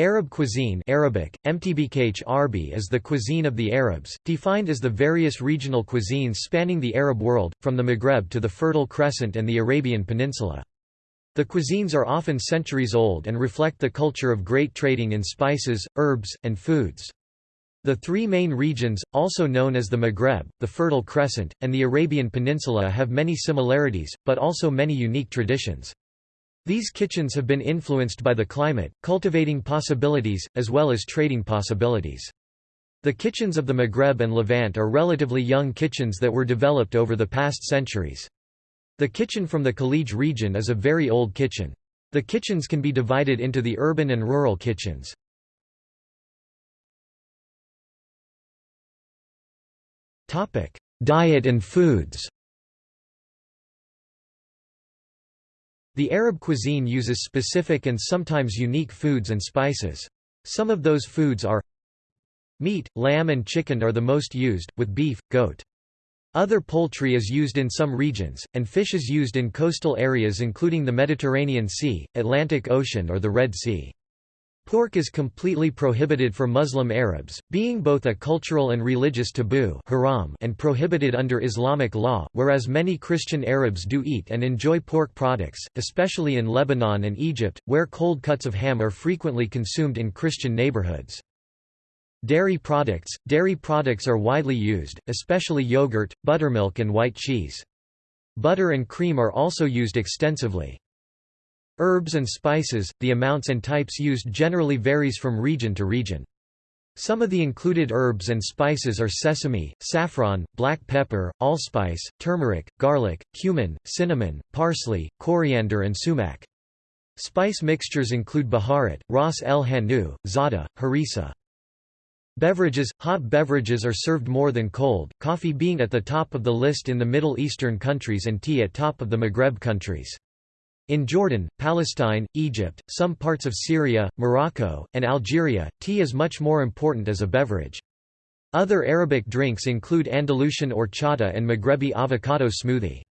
Arab cuisine Arabic, Mtbkh Arbi is the cuisine of the Arabs, defined as the various regional cuisines spanning the Arab world, from the Maghreb to the Fertile Crescent and the Arabian Peninsula. The cuisines are often centuries old and reflect the culture of great trading in spices, herbs, and foods. The three main regions, also known as the Maghreb, the Fertile Crescent, and the Arabian Peninsula have many similarities, but also many unique traditions. These kitchens have been influenced by the climate, cultivating possibilities, as well as trading possibilities. The kitchens of the Maghreb and Levant are relatively young kitchens that were developed over the past centuries. The kitchen from the Khalij region is a very old kitchen. The kitchens can be divided into the urban and rural kitchens. Diet and foods The Arab cuisine uses specific and sometimes unique foods and spices. Some of those foods are Meat, lamb and chicken are the most used, with beef, goat. Other poultry is used in some regions, and fish is used in coastal areas including the Mediterranean Sea, Atlantic Ocean or the Red Sea. Pork is completely prohibited for Muslim Arabs, being both a cultural and religious taboo haram and prohibited under Islamic law, whereas many Christian Arabs do eat and enjoy pork products, especially in Lebanon and Egypt, where cold cuts of ham are frequently consumed in Christian neighborhoods. Dairy products – Dairy products are widely used, especially yogurt, buttermilk and white cheese. Butter and cream are also used extensively. Herbs and spices, the amounts and types used generally varies from region to region. Some of the included herbs and spices are sesame, saffron, black pepper, allspice, turmeric, garlic, cumin, cinnamon, parsley, coriander and sumac. Spice mixtures include baharat, ras el hanout, za'atar, harissa. Beverages – Hot beverages are served more than cold, coffee being at the top of the list in the Middle Eastern countries and tea at top of the Maghreb countries. In Jordan, Palestine, Egypt, some parts of Syria, Morocco, and Algeria, tea is much more important as a beverage. Other Arabic drinks include Andalusian horchata and Maghrebi avocado smoothie.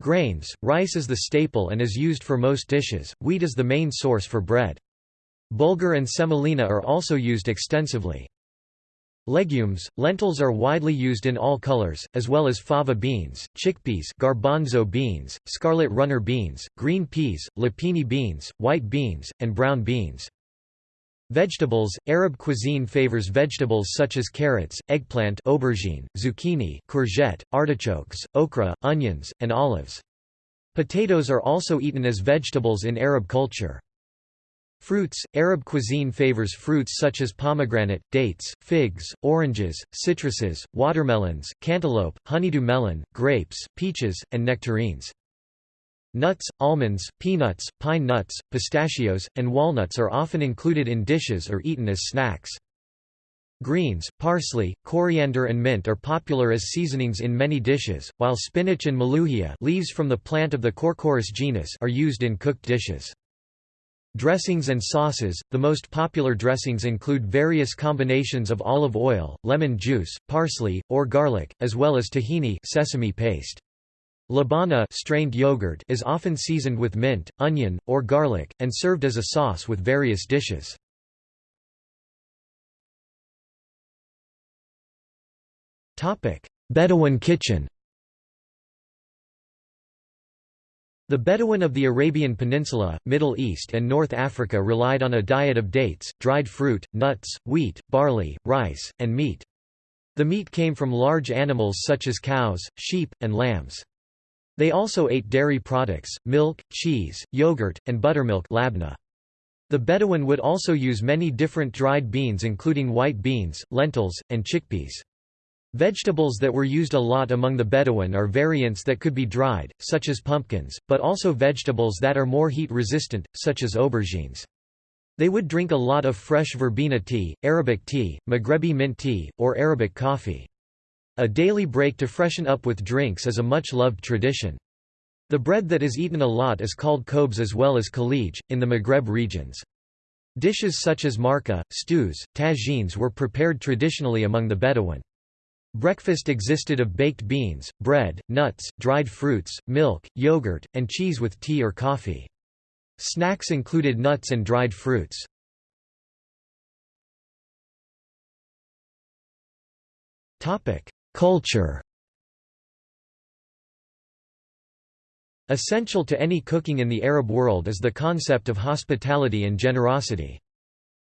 Grains, rice is the staple and is used for most dishes, wheat is the main source for bread. Bulgur and semolina are also used extensively. Legumes, lentils are widely used in all colors, as well as fava beans, chickpeas garbanzo beans, scarlet runner beans, green peas, lupini beans, white beans, and brown beans. Vegetables – Arab cuisine favors vegetables such as carrots, eggplant aubergine, zucchini courgette, artichokes, okra, onions, and olives. Potatoes are also eaten as vegetables in Arab culture. Fruits – Arab cuisine favors fruits such as pomegranate, dates, figs, oranges, citruses, watermelons, cantaloupe, honeydew melon, grapes, peaches, and nectarines. Nuts, almonds, peanuts, pine nuts, pistachios, and walnuts are often included in dishes or eaten as snacks. Greens, parsley, coriander and mint are popular as seasonings in many dishes, while spinach and mulukhiyah leaves from the plant of the Corchorus genus are used in cooked dishes. Dressings and sauces – The most popular dressings include various combinations of olive oil, lemon juice, parsley, or garlic, as well as tahini sesame paste. Labana strained yogurt is often seasoned with mint, onion, or garlic, and served as a sauce with various dishes. Bedouin kitchen The Bedouin of the Arabian Peninsula, Middle East and North Africa relied on a diet of dates, dried fruit, nuts, wheat, barley, rice, and meat. The meat came from large animals such as cows, sheep, and lambs. They also ate dairy products, milk, cheese, yogurt, and buttermilk labna. The Bedouin would also use many different dried beans including white beans, lentils, and chickpeas. Vegetables that were used a lot among the Bedouin are variants that could be dried, such as pumpkins, but also vegetables that are more heat-resistant, such as aubergines. They would drink a lot of fresh verbena tea, Arabic tea, Maghrebi mint tea, or Arabic coffee. A daily break to freshen up with drinks is a much-loved tradition. The bread that is eaten a lot is called khobz as well as khalij, in the Maghreb regions. Dishes such as marka, stews, tagines were prepared traditionally among the Bedouin. Breakfast existed of baked beans, bread, nuts, dried fruits, milk, yogurt, and cheese with tea or coffee. Snacks included nuts and dried fruits. Culture Essential to any cooking in the Arab world is the concept of hospitality and generosity.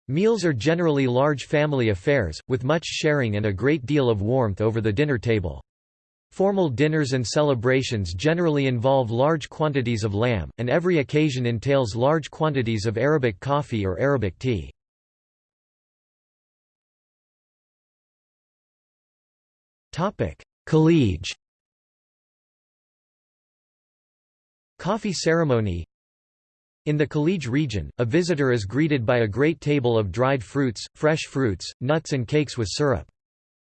Meals are generally large family affairs, with much sharing and a great deal of warmth over the dinner table. Formal dinners and celebrations generally involve large quantities of lamb, and every occasion entails large quantities of Arabic coffee or Arabic tea. Khalij Coffee ceremony In the Khalij region, a visitor is greeted by a great table of dried fruits, fresh fruits, nuts and cakes with syrup.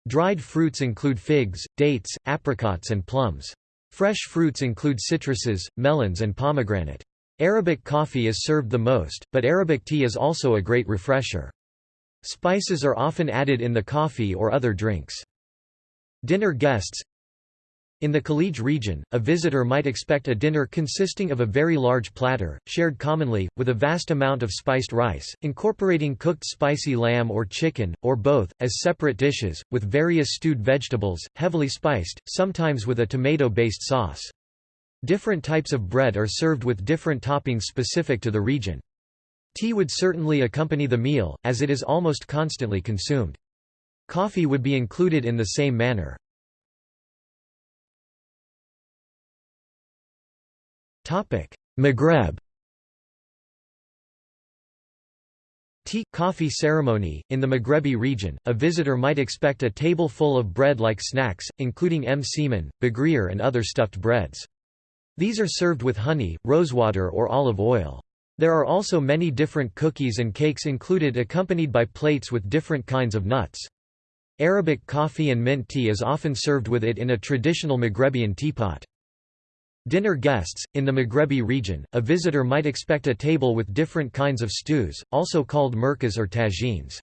Dried fruits include figs, dates, apricots and plums. Fresh fruits include citruses, melons and pomegranate. Arabic coffee is served the most, but Arabic tea is also a great refresher. Spices are often added in the coffee or other drinks. Dinner guests in the Khalij region, a visitor might expect a dinner consisting of a very large platter, shared commonly, with a vast amount of spiced rice, incorporating cooked spicy lamb or chicken, or both, as separate dishes, with various stewed vegetables, heavily spiced, sometimes with a tomato-based sauce. Different types of bread are served with different toppings specific to the region. Tea would certainly accompany the meal, as it is almost constantly consumed. Coffee would be included in the same manner. Maghreb. Tea coffee ceremony in the Maghrebi region a visitor might expect a table full of bread like snacks including m. Msemen bagrir and other stuffed breads. These are served with honey rosewater or olive oil. There are also many different cookies and cakes included accompanied by plates with different kinds of nuts. Arabic coffee and mint tea is often served with it in a traditional Maghrebian teapot Dinner guests, in the Maghrebi region, a visitor might expect a table with different kinds of stews, also called merkas or tagines.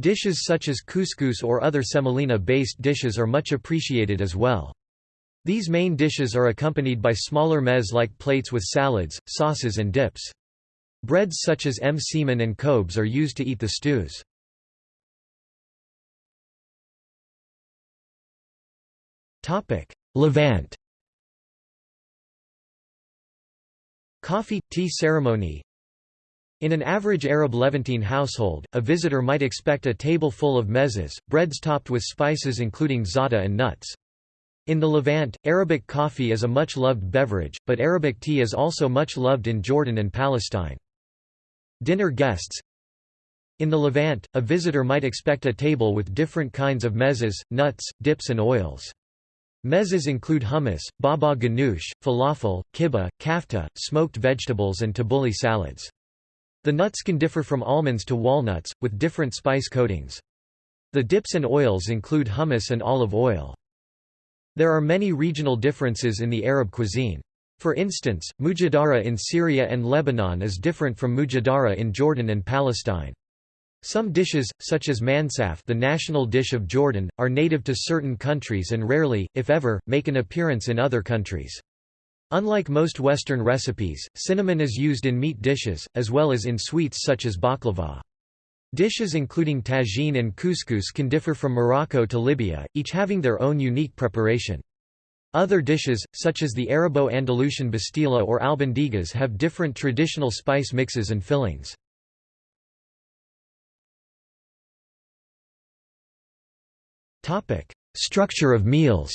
Dishes such as couscous or other semolina-based dishes are much appreciated as well. These main dishes are accompanied by smaller meze-like plates with salads, sauces and dips. Breads such as msemen and kobs are used to eat the stews. Levant Coffee – tea ceremony In an average Arab Levantine household, a visitor might expect a table full of mezes, breads topped with spices including za'atar and nuts. In the Levant, Arabic coffee is a much loved beverage, but Arabic tea is also much loved in Jordan and Palestine. Dinner guests In the Levant, a visitor might expect a table with different kinds of mezes, nuts, dips and oils. Mezes include hummus, baba ganoush, falafel, kibbeh, kafta, smoked vegetables and tabbouleh salads. The nuts can differ from almonds to walnuts, with different spice coatings. The dips and oils include hummus and olive oil. There are many regional differences in the Arab cuisine. For instance, mujadara in Syria and Lebanon is different from mujadara in Jordan and Palestine. Some dishes, such as mansaf the national dish of Jordan, are native to certain countries and rarely, if ever, make an appearance in other countries. Unlike most Western recipes, cinnamon is used in meat dishes, as well as in sweets such as baklava. Dishes including tagine and couscous can differ from Morocco to Libya, each having their own unique preparation. Other dishes, such as the Arabo-Andalusian bastila or albondigas have different traditional spice mixes and fillings. Structure of meals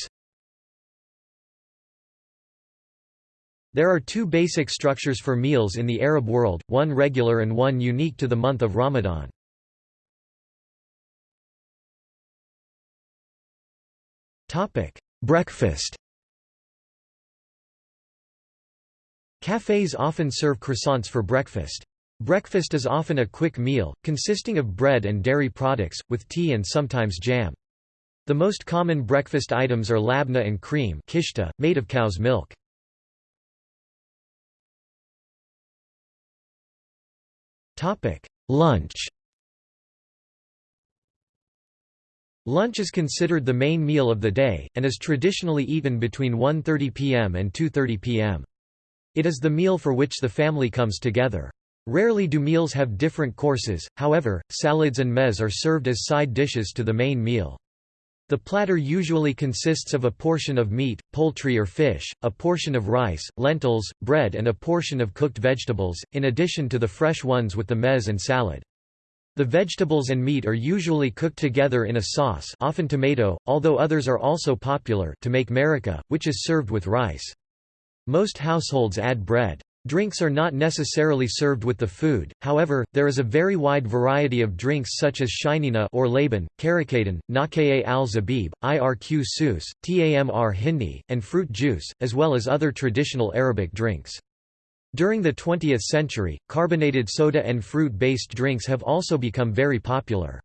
There are two basic structures for meals in the Arab world, one regular and one unique to the month of Ramadan. Topic: Breakfast Cafes often serve croissants for breakfast. Breakfast is often a quick meal, consisting of bread and dairy products, with tea and sometimes jam. The most common breakfast items are labna and cream kishta, made of cow's milk. Lunch Lunch is considered the main meal of the day, and is traditionally eaten between 1.30 pm and 2.30 pm. It is the meal for which the family comes together. Rarely do meals have different courses, however, salads and mez are served as side dishes to the main meal. The platter usually consists of a portion of meat, poultry or fish, a portion of rice, lentils, bread and a portion of cooked vegetables, in addition to the fresh ones with the mez and salad. The vegetables and meat are usually cooked together in a sauce often tomato, although others are also popular to make marika, which is served with rice. Most households add bread. Drinks are not necessarily served with the food, however, there is a very wide variety of drinks such as shinina or laban, karakadan, nakaya al-zabib, irq sus, tamr hindi, and fruit juice, as well as other traditional Arabic drinks. During the 20th century, carbonated soda and fruit-based drinks have also become very popular.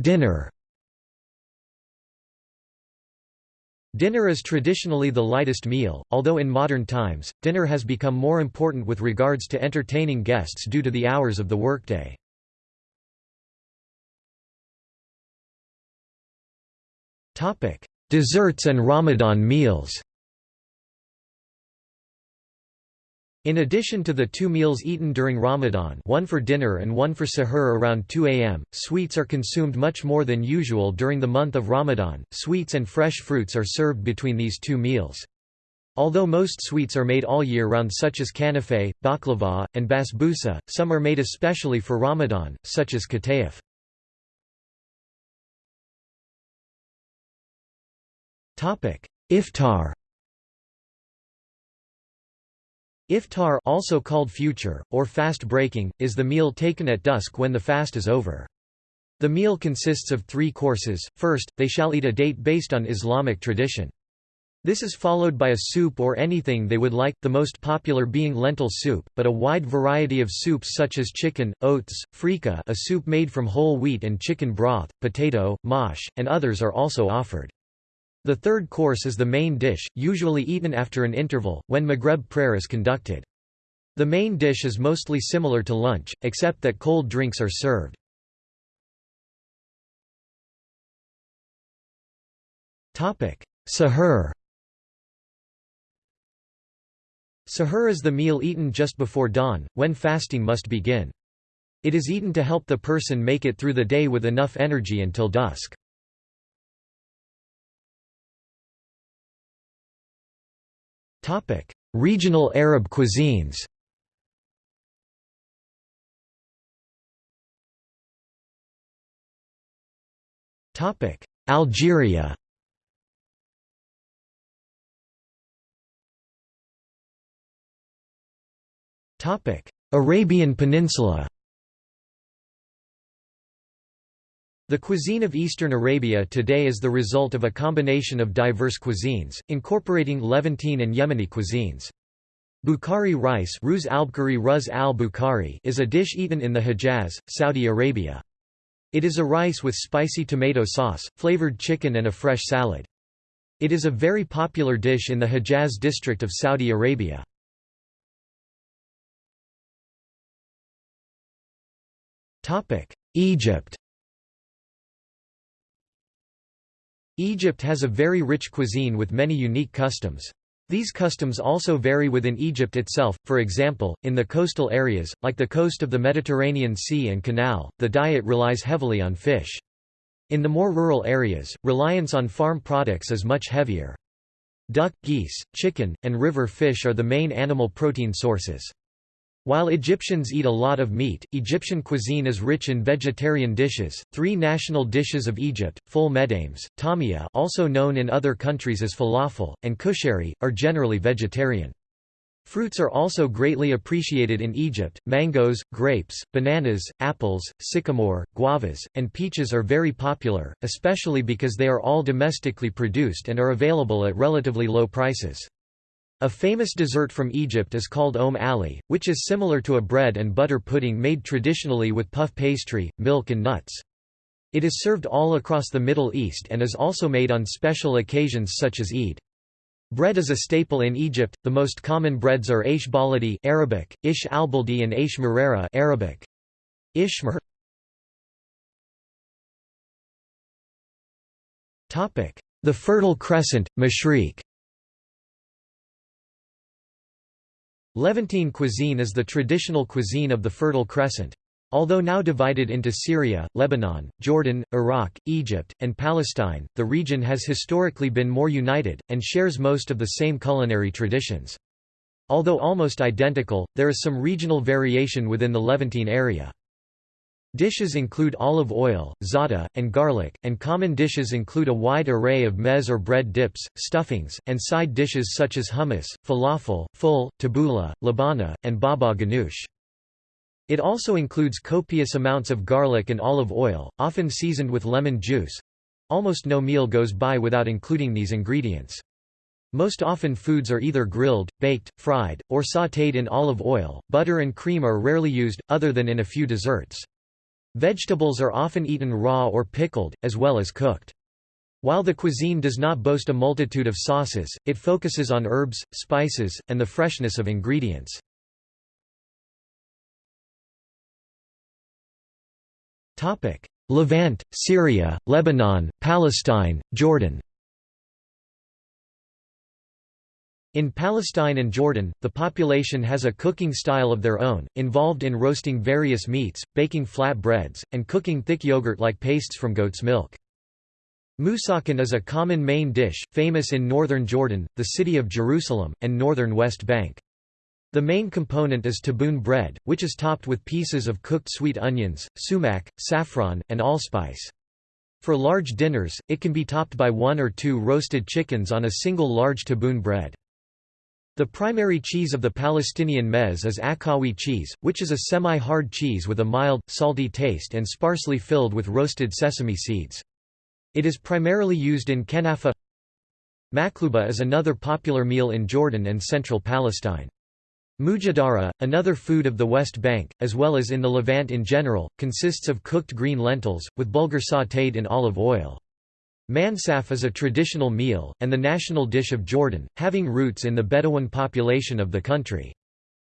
Dinner Dinner is traditionally the lightest meal, although in modern times, dinner has become more important with regards to entertaining guests due to the hours of the workday. Desserts and Ramadan meals In addition to the two meals eaten during Ramadan one for dinner and one for sahur around 2 am, sweets are consumed much more than usual during the month of Ramadan. Sweets and fresh fruits are served between these two meals. Although most sweets are made all year round such as kanafe, baklava, and basbousa, some are made especially for Ramadan, such as katayef. Iftar Iftar also called future, or fast breaking, is the meal taken at dusk when the fast is over. The meal consists of three courses. First, they shall eat a date based on Islamic tradition. This is followed by a soup or anything they would like, the most popular being lentil soup, but a wide variety of soups such as chicken, oats, frika a soup made from whole wheat and chicken broth, potato, mash, and others are also offered. The third course is the main dish, usually eaten after an interval, when Maghreb prayer is conducted. The main dish is mostly similar to lunch, except that cold drinks are served. Sahur Sahur is the meal eaten just before dawn, when fasting must begin. It is eaten to help the person make it through the day with enough energy until dusk. Regional Arab cuisines. Algeria. Arabian Peninsula The cuisine of eastern Arabia today is the result of a combination of diverse cuisines, incorporating Levantine and Yemeni cuisines. Bukhari rice Ruz al is a dish eaten in the Hejaz, Saudi Arabia. It is a rice with spicy tomato sauce, flavored chicken and a fresh salad. It is a very popular dish in the Hejaz district of Saudi Arabia. Egypt Egypt has a very rich cuisine with many unique customs. These customs also vary within Egypt itself, for example, in the coastal areas, like the coast of the Mediterranean Sea and Canal, the diet relies heavily on fish. In the more rural areas, reliance on farm products is much heavier. Duck, geese, chicken, and river fish are the main animal protein sources. While Egyptians eat a lot of meat, Egyptian cuisine is rich in vegetarian dishes. Three national dishes of Egypt, ful medames, tamia also known in other countries as falafel, and kushari, are generally vegetarian. Fruits are also greatly appreciated in Egypt. Mangoes, grapes, bananas, apples, sycamore, guavas, and peaches are very popular, especially because they are all domestically produced and are available at relatively low prices. A famous dessert from Egypt is called Om Ali, which is similar to a bread and butter pudding made traditionally with puff pastry, milk and nuts. It is served all across the Middle East and is also made on special occasions such as Eid. Bread is a staple in Egypt. The most common breads are Aish baladi Arabic, Ish albaldi and Aish marera Arabic. Ishmer. Topic: The Fertile Crescent, Mashriq. Levantine cuisine is the traditional cuisine of the Fertile Crescent. Although now divided into Syria, Lebanon, Jordan, Iraq, Egypt, and Palestine, the region has historically been more united, and shares most of the same culinary traditions. Although almost identical, there is some regional variation within the Levantine area. Dishes include olive oil, za'atar, and garlic, and common dishes include a wide array of mez or bread dips, stuffings, and side dishes such as hummus, falafel, ful, tabbouleh, labana, and baba ganoush. It also includes copious amounts of garlic and olive oil, often seasoned with lemon juice. Almost no meal goes by without including these ingredients. Most often foods are either grilled, baked, fried, or sautéed in olive oil. Butter and cream are rarely used, other than in a few desserts. Vegetables are often eaten raw or pickled, as well as cooked. While the cuisine does not boast a multitude of sauces, it focuses on herbs, spices, and the freshness of ingredients. Levant, Syria, Lebanon, Palestine, Jordan In Palestine and Jordan, the population has a cooking style of their own, involved in roasting various meats, baking flat breads, and cooking thick yogurt-like pastes from goat's milk. Musakhan is a common main dish, famous in northern Jordan, the city of Jerusalem, and northern West Bank. The main component is taboon bread, which is topped with pieces of cooked sweet onions, sumac, saffron, and allspice. For large dinners, it can be topped by one or two roasted chickens on a single large taboon bread. The primary cheese of the Palestinian mez is Akawi cheese, which is a semi-hard cheese with a mild, salty taste and sparsely filled with roasted sesame seeds. It is primarily used in kenafa. Makluba is another popular meal in Jordan and central Palestine. Mujadara, another food of the West Bank, as well as in the Levant in general, consists of cooked green lentils, with bulgur sautéed in olive oil. Mansaf is a traditional meal, and the national dish of Jordan, having roots in the Bedouin population of the country.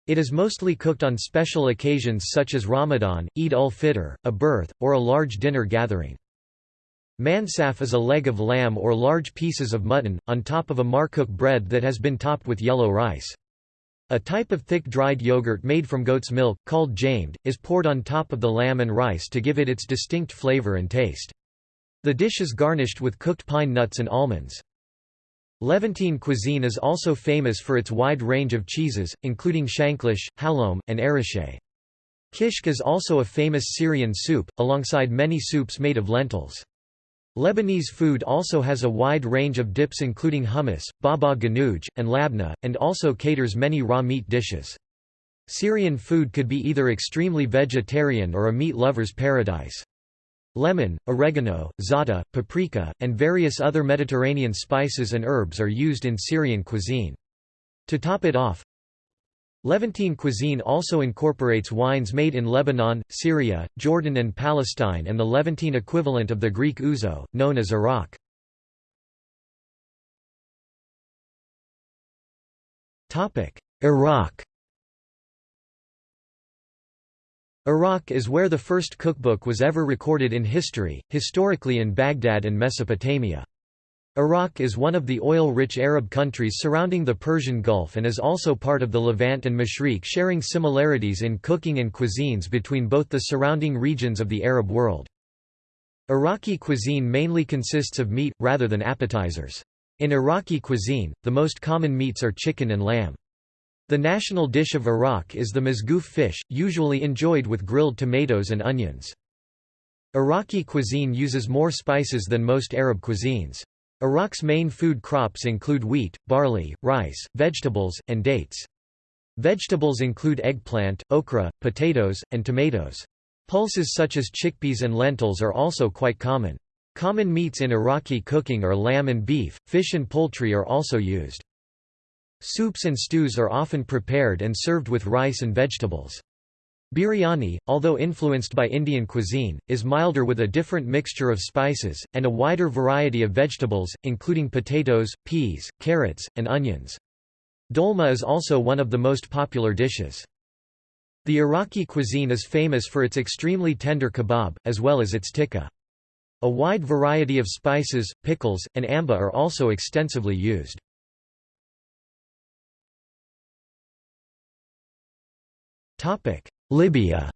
It is mostly cooked on special occasions such as Ramadan, Eid ul-Fitr, a birth, or a large dinner gathering. Mansaf is a leg of lamb or large pieces of mutton, on top of a markook bread that has been topped with yellow rice. A type of thick dried yogurt made from goat's milk, called jamed, is poured on top of the lamb and rice to give it its distinct flavor and taste. The dish is garnished with cooked pine nuts and almonds. Levantine cuisine is also famous for its wide range of cheeses, including shanklish, halloum, and arache. Kishk is also a famous Syrian soup, alongside many soups made of lentils. Lebanese food also has a wide range of dips including hummus, baba ganoush, and labna, and also caters many raw meat dishes. Syrian food could be either extremely vegetarian or a meat lover's paradise. Lemon, oregano, za'atar, paprika, and various other Mediterranean spices and herbs are used in Syrian cuisine. To top it off, Levantine cuisine also incorporates wines made in Lebanon, Syria, Jordan and Palestine and the Levantine equivalent of the Greek ouzo, known as Arak. Iraq Iraq is where the first cookbook was ever recorded in history, historically in Baghdad and Mesopotamia. Iraq is one of the oil-rich Arab countries surrounding the Persian Gulf and is also part of the Levant and Mashriq sharing similarities in cooking and cuisines between both the surrounding regions of the Arab world. Iraqi cuisine mainly consists of meat, rather than appetizers. In Iraqi cuisine, the most common meats are chicken and lamb. The national dish of Iraq is the mazgouf fish, usually enjoyed with grilled tomatoes and onions. Iraqi cuisine uses more spices than most Arab cuisines. Iraq's main food crops include wheat, barley, rice, vegetables, and dates. Vegetables include eggplant, okra, potatoes, and tomatoes. Pulses such as chickpeas and lentils are also quite common. Common meats in Iraqi cooking are lamb and beef, fish and poultry are also used. Soups and stews are often prepared and served with rice and vegetables. Biryani, although influenced by Indian cuisine, is milder with a different mixture of spices, and a wider variety of vegetables, including potatoes, peas, carrots, and onions. Dolma is also one of the most popular dishes. The Iraqi cuisine is famous for its extremely tender kebab, as well as its tikka. A wide variety of spices, pickles, and amba are also extensively used. Libya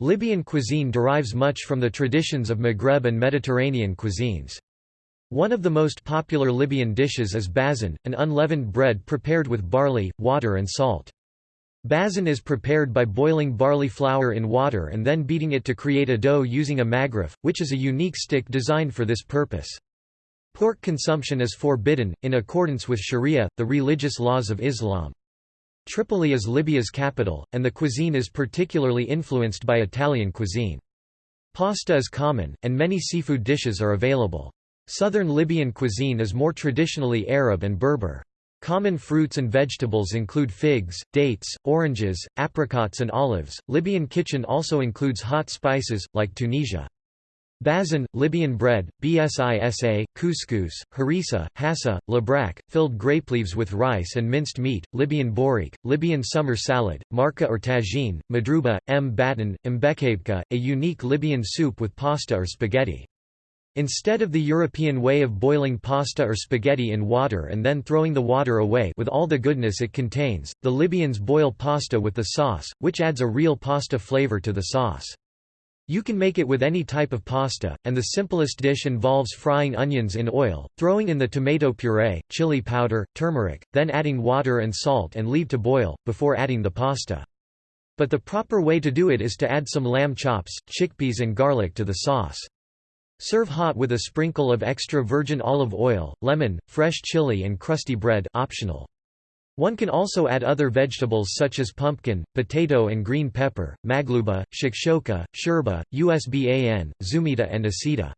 Libyan cuisine derives much from the traditions of Maghreb and Mediterranean cuisines. One of the most popular Libyan dishes is bazan, an unleavened bread prepared with barley, water and salt. Bazan is prepared by boiling barley flour in water and then beating it to create a dough using a maghrif, which is a unique stick designed for this purpose. Pork consumption is forbidden, in accordance with sharia, the religious laws of Islam. Tripoli is Libya's capital, and the cuisine is particularly influenced by Italian cuisine. Pasta is common, and many seafood dishes are available. Southern Libyan cuisine is more traditionally Arab and Berber. Common fruits and vegetables include figs, dates, oranges, apricots, and olives. Libyan kitchen also includes hot spices, like Tunisia. Bazan, Libyan bread, bsisa, couscous, harissa, hassa, labrak, filled grape leaves with rice and minced meat, Libyan borik, Libyan summer salad, marka or tagine, madruba, m baton, mbekabka, a unique Libyan soup with pasta or spaghetti. Instead of the European way of boiling pasta or spaghetti in water and then throwing the water away with all the goodness it contains, the Libyans boil pasta with the sauce, which adds a real pasta flavor to the sauce. You can make it with any type of pasta, and the simplest dish involves frying onions in oil, throwing in the tomato puree, chili powder, turmeric, then adding water and salt and leave to boil, before adding the pasta. But the proper way to do it is to add some lamb chops, chickpeas and garlic to the sauce. Serve hot with a sprinkle of extra virgin olive oil, lemon, fresh chili and crusty bread optional. One can also add other vegetables such as pumpkin, potato and green pepper, magluba, shakshoka, sherba, usban, zumita and asida.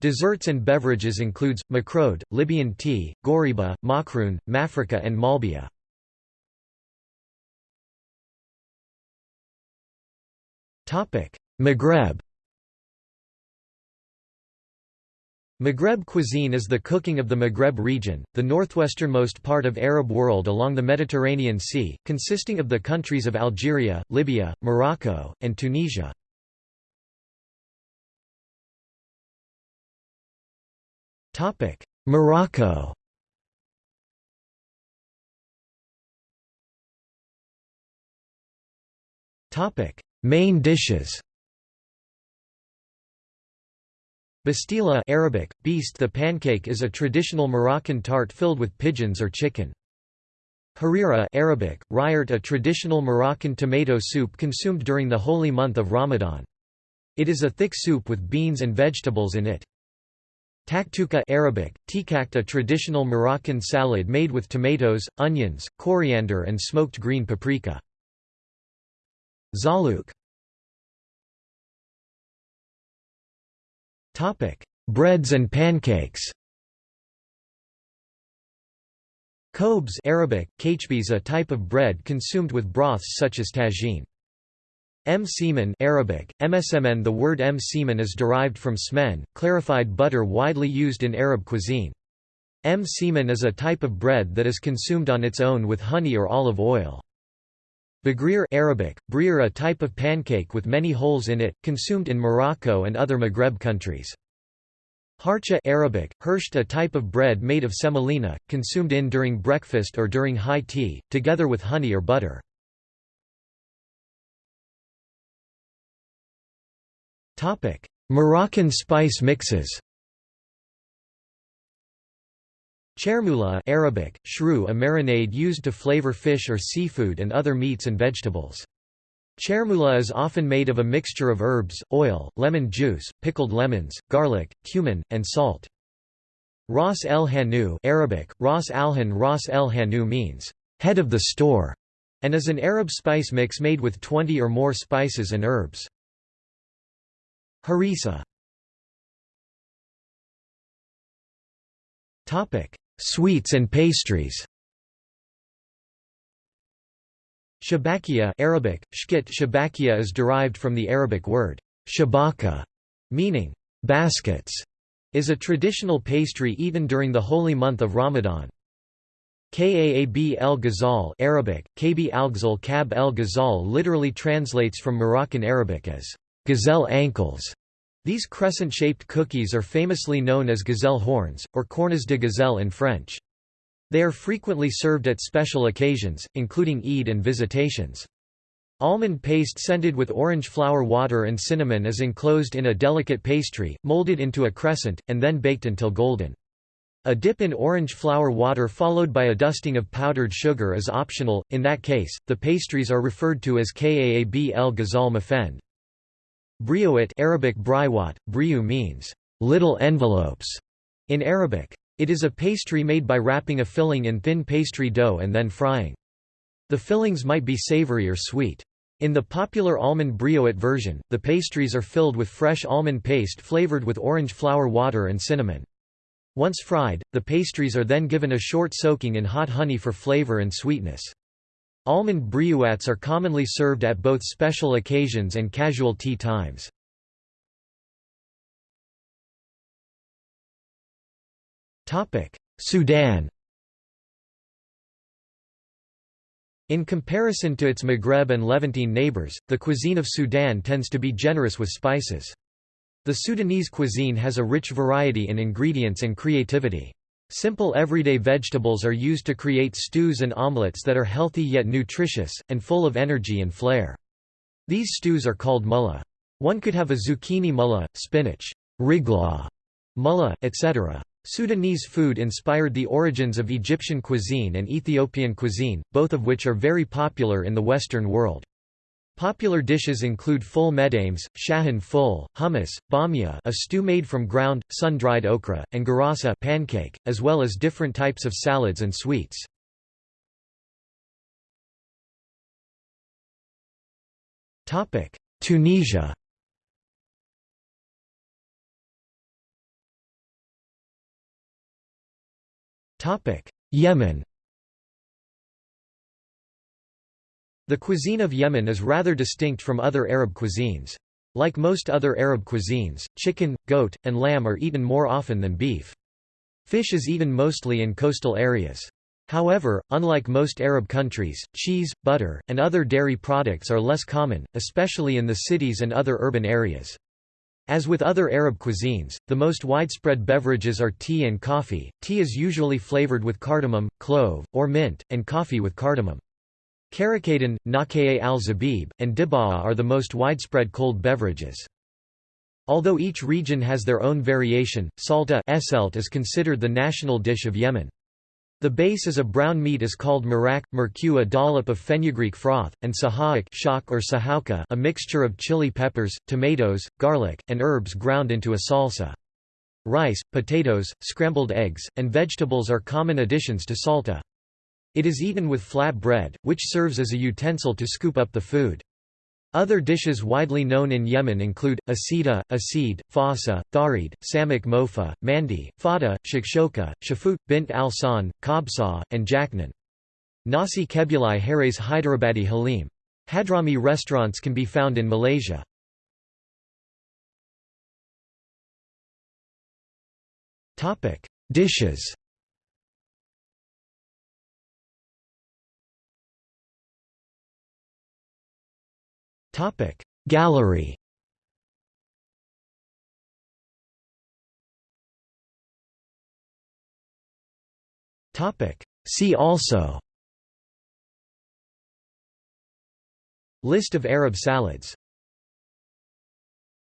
Desserts and beverages includes, makrode, Libyan tea, goriba, makroun, mafrika and malbia. Maghreb Maghreb cuisine is the cooking of the Maghreb region, the northwesternmost part of Arab world along the Mediterranean Sea, consisting of the countries of Algeria, Libya, Morocco, and Tunisia. Morocco Main dishes Bastila Arabic, beast the pancake is a traditional Moroccan tart filled with pigeons or chicken. Harira Arabic, rayert a traditional Moroccan tomato soup consumed during the holy month of Ramadan. It is a thick soup with beans and vegetables in it. Taktuka Arabic, tikakt a traditional Moroccan salad made with tomatoes, onions, coriander and smoked green paprika. Zalouk Topic: Breads and pancakes. Khobz Arabic, kachbis a type of bread consumed with broths such as tagine. M. semen Arabic, msmn The word m semen is derived from smen, clarified butter widely used in Arab cuisine. M. semen is a type of bread that is consumed on its own with honey or olive oil. Bagrir Arabic, brir a type of pancake with many holes in it, consumed in Morocco and other Maghreb countries. Harcha Arabic, hersht a type of bread made of semolina, consumed in during breakfast or during high tea, together with honey or butter. Moroccan spice mixes Chermoula Arabic, shrew a marinade used to flavor fish or seafood and other meats and vegetables. Chermoula is often made of a mixture of herbs, oil, lemon juice, pickled lemons, garlic, cumin, and salt. Ras el Hanout Arabic, Ras al-Han Ras el Hanout means, head of the store, and is an Arab spice mix made with 20 or more spices and herbs. Harissa Sweets and pastries Shabakia Arabic, shkit shabakia is derived from the Arabic word shabaka, meaning baskets, is a traditional pastry eaten during the holy month of Ramadan. Kaab el Ghazal Arabic, Kb al Kab el Ghazal literally translates from Moroccan Arabic as gazelle ankles. These crescent-shaped cookies are famously known as gazelle horns, or cornes de gazelle in French. They are frequently served at special occasions, including Eid and visitations. Almond paste scented with orange flower water and cinnamon is enclosed in a delicate pastry, molded into a crescent, and then baked until golden. A dip in orange flower water followed by a dusting of powdered sugar is optional, in that case, the pastries are referred to as kaab el ghazal mafend. Briouat Arabic briwat, briou means, little envelopes, in Arabic. It is a pastry made by wrapping a filling in thin pastry dough and then frying. The fillings might be savory or sweet. In the popular almond briouat version, the pastries are filled with fresh almond paste flavored with orange flower water and cinnamon. Once fried, the pastries are then given a short soaking in hot honey for flavor and sweetness. Almond briouats are commonly served at both special occasions and casual tea times. Sudan In comparison to its Maghreb and Levantine neighbors, the cuisine of Sudan tends to be generous with spices. The Sudanese cuisine has a rich variety in ingredients and creativity. Simple everyday vegetables are used to create stews and omelets that are healthy yet nutritious, and full of energy and flair. These stews are called mullah. One could have a zucchini mullah, spinach, rigla, mullah, etc. Sudanese food inspired the origins of Egyptian cuisine and Ethiopian cuisine, both of which are very popular in the Western world. Popular dishes include ful medames, shahan ful, hummus, bamia a stew made from ground, sun-dried okra, and garasa pancake, as well as different types of salads and sweets. Tunisia Yemen The cuisine of Yemen is rather distinct from other Arab cuisines. Like most other Arab cuisines, chicken, goat, and lamb are eaten more often than beef. Fish is eaten mostly in coastal areas. However, unlike most Arab countries, cheese, butter, and other dairy products are less common, especially in the cities and other urban areas. As with other Arab cuisines, the most widespread beverages are tea and coffee. Tea is usually flavored with cardamom, clove, or mint, and coffee with cardamom. Karakadan, Nakayeh al-Zabib, and Dibaa are the most widespread cold beverages. Although each region has their own variation, salta is considered the national dish of Yemen. The base is a brown meat is called marak, merku a dollop of fenugreek froth, and sahak shak or sahauka a mixture of chili peppers, tomatoes, garlic, and herbs ground into a salsa. Rice, potatoes, scrambled eggs, and vegetables are common additions to salta. It is eaten with flat bread, which serves as a utensil to scoop up the food. Other dishes widely known in Yemen include, asida, asid, fasa, tharid, samak mofa, mandi, fada, shakshoka, shafut, bint al-san, kabsa, and jaknan. Nasi kebuli Harez Hyderabadi Halim. Hadrami restaurants can be found in Malaysia. Dishes Topic. Gallery. Topic. See also. List of Arab salads